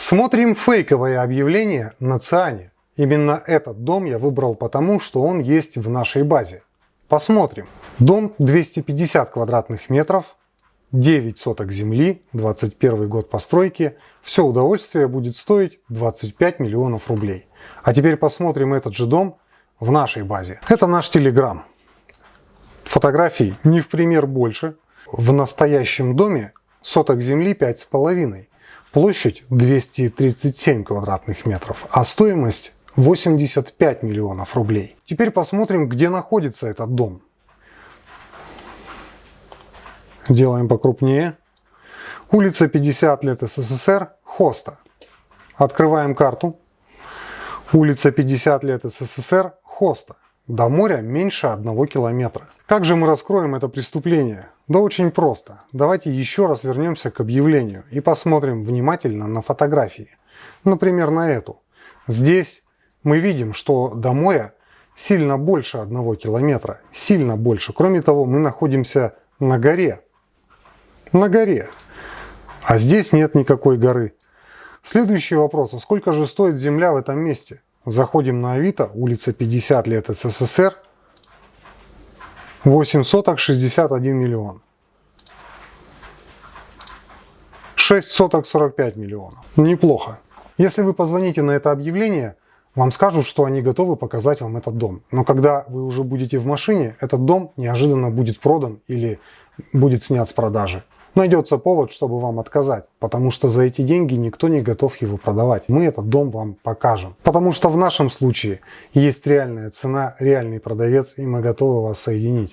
Смотрим фейковое объявление на Циане. Именно этот дом я выбрал потому, что он есть в нашей базе. Посмотрим. Дом 250 квадратных метров, 9 соток земли, 21 год постройки. Все удовольствие будет стоить 25 миллионов рублей. А теперь посмотрим этот же дом в нашей базе. Это наш Телеграм. Фотографий не в пример больше. В настоящем доме соток земли 5,5. Площадь 237 квадратных метров, а стоимость 85 миллионов рублей. Теперь посмотрим, где находится этот дом. Делаем покрупнее. Улица 50 лет СССР, Хоста. Открываем карту. Улица 50 лет СССР, Хоста. До моря меньше одного километра. Как же мы раскроем это преступление? Да очень просто. Давайте еще раз вернемся к объявлению и посмотрим внимательно на фотографии. Например, на эту. Здесь мы видим, что до моря сильно больше одного километра. Сильно больше. Кроме того, мы находимся на горе. На горе. А здесь нет никакой горы. Следующий вопрос. А сколько же стоит земля в этом месте? Заходим на Авито, улица 50 лет СССР, 8 соток 61 миллион. 6 соток 45 миллионов. Неплохо. Если вы позвоните на это объявление, вам скажут, что они готовы показать вам этот дом. Но когда вы уже будете в машине, этот дом неожиданно будет продан или будет снят с продажи найдется повод, чтобы вам отказать, потому что за эти деньги никто не готов его продавать. Мы этот дом вам покажем. Потому что в нашем случае есть реальная цена, реальный продавец, и мы готовы вас соединить.